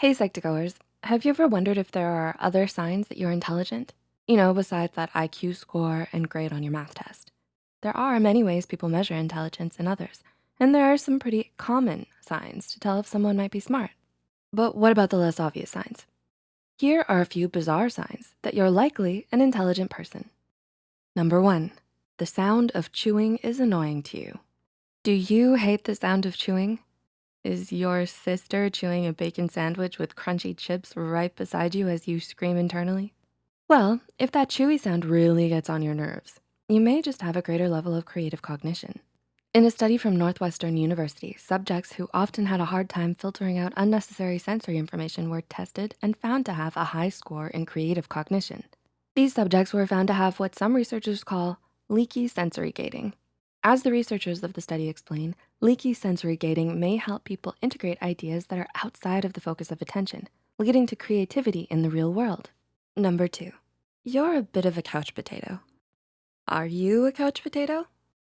Hey, Psych2Goers, have you ever wondered if there are other signs that you're intelligent? You know, besides that IQ score and grade on your math test. There are many ways people measure intelligence in others, and there are some pretty common signs to tell if someone might be smart. But what about the less obvious signs? Here are a few bizarre signs that you're likely an intelligent person. Number one, the sound of chewing is annoying to you. Do you hate the sound of chewing? Is your sister chewing a bacon sandwich with crunchy chips right beside you as you scream internally? Well, if that chewy sound really gets on your nerves, you may just have a greater level of creative cognition. In a study from Northwestern University, subjects who often had a hard time filtering out unnecessary sensory information were tested and found to have a high score in creative cognition. These subjects were found to have what some researchers call leaky sensory gating, as the researchers of the study explain, leaky sensory gating may help people integrate ideas that are outside of the focus of attention, leading to creativity in the real world. Number two, you're a bit of a couch potato. Are you a couch potato?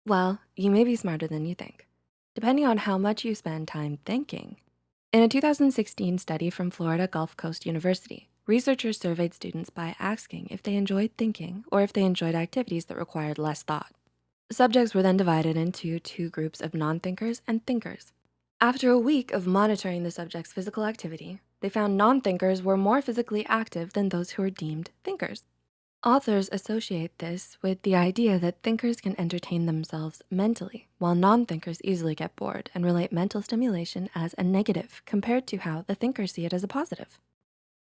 Well, you may be smarter than you think, depending on how much you spend time thinking. In a 2016 study from Florida Gulf Coast University, researchers surveyed students by asking if they enjoyed thinking or if they enjoyed activities that required less thought. Subjects were then divided into two groups of non-thinkers and thinkers. After a week of monitoring the subject's physical activity, they found non-thinkers were more physically active than those who were deemed thinkers. Authors associate this with the idea that thinkers can entertain themselves mentally, while non-thinkers easily get bored and relate mental stimulation as a negative compared to how the thinkers see it as a positive.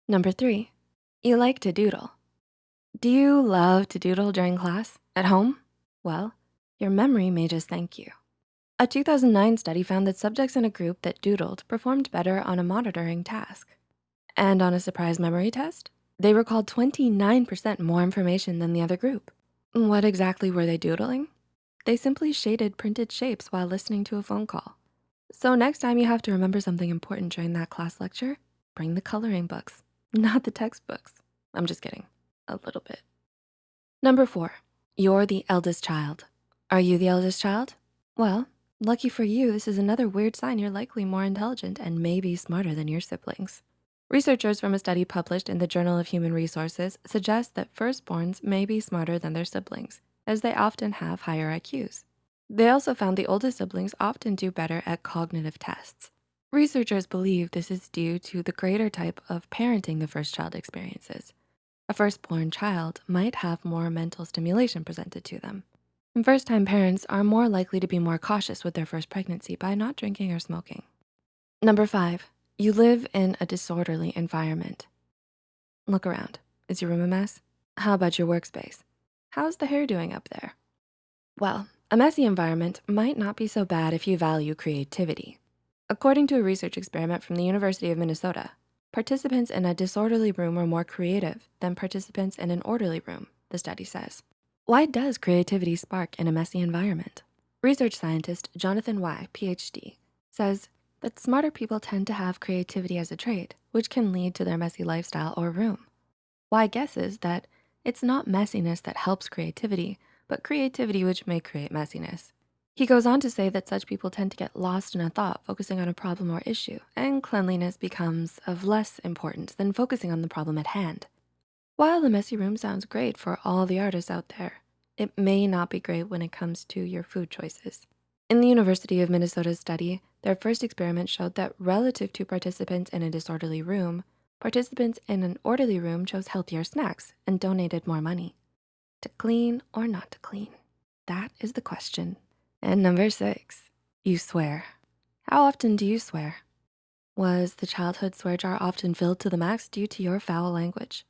Number three, you like to doodle. Do you love to doodle during class, at home? Well, your memory may just thank you. A 2009 study found that subjects in a group that doodled performed better on a monitoring task. And on a surprise memory test, they recalled 29% more information than the other group. What exactly were they doodling? They simply shaded printed shapes while listening to a phone call. So next time you have to remember something important during that class lecture, bring the coloring books, not the textbooks. I'm just kidding, a little bit. Number four, you're the eldest child. Are you the eldest child? Well, lucky for you, this is another weird sign you're likely more intelligent and maybe smarter than your siblings. Researchers from a study published in the Journal of Human Resources suggest that firstborns may be smarter than their siblings as they often have higher IQs. They also found the oldest siblings often do better at cognitive tests. Researchers believe this is due to the greater type of parenting the first child experiences. A firstborn child might have more mental stimulation presented to them. First-time parents are more likely to be more cautious with their first pregnancy by not drinking or smoking. Number five, you live in a disorderly environment. Look around, is your room a mess? How about your workspace? How's the hair doing up there? Well, a messy environment might not be so bad if you value creativity. According to a research experiment from the University of Minnesota, participants in a disorderly room are more creative than participants in an orderly room, the study says. Why does creativity spark in a messy environment? Research scientist Jonathan Wai, PhD, says that smarter people tend to have creativity as a trait, which can lead to their messy lifestyle or room. Wai guesses that it's not messiness that helps creativity, but creativity which may create messiness. He goes on to say that such people tend to get lost in a thought focusing on a problem or issue, and cleanliness becomes of less importance than focusing on the problem at hand. While the messy room sounds great for all the artists out there, it may not be great when it comes to your food choices. In the University of Minnesota study, their first experiment showed that relative to participants in a disorderly room, participants in an orderly room chose healthier snacks and donated more money. To clean or not to clean? That is the question. And number six, you swear. How often do you swear? Was the childhood swear jar often filled to the max due to your foul language?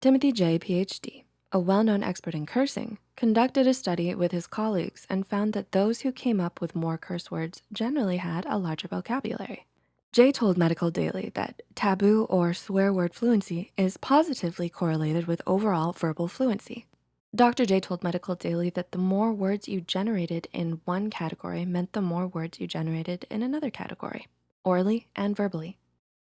Timothy Jay, PhD, a well-known expert in cursing, conducted a study with his colleagues and found that those who came up with more curse words generally had a larger vocabulary. Jay told Medical Daily that taboo or swear word fluency is positively correlated with overall verbal fluency. Dr. Jay told Medical Daily that the more words you generated in one category meant the more words you generated in another category, orally and verbally.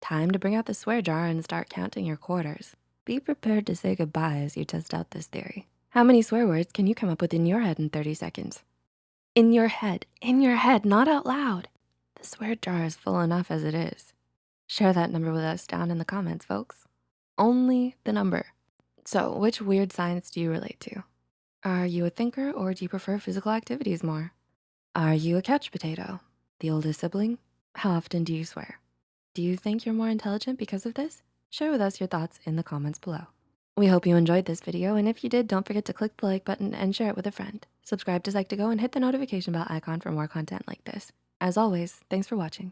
Time to bring out the swear jar and start counting your quarters. Be prepared to say goodbye as you test out this theory. How many swear words can you come up with in your head in 30 seconds? In your head, in your head, not out loud. The swear jar is full enough as it is. Share that number with us down in the comments, folks. Only the number. So which weird science do you relate to? Are you a thinker or do you prefer physical activities more? Are you a couch potato? The oldest sibling? How often do you swear? Do you think you're more intelligent because of this? Share with us your thoughts in the comments below. We hope you enjoyed this video, and if you did, don't forget to click the like button and share it with a friend. Subscribe to Psych2Go and hit the notification bell icon for more content like this. As always, thanks for watching.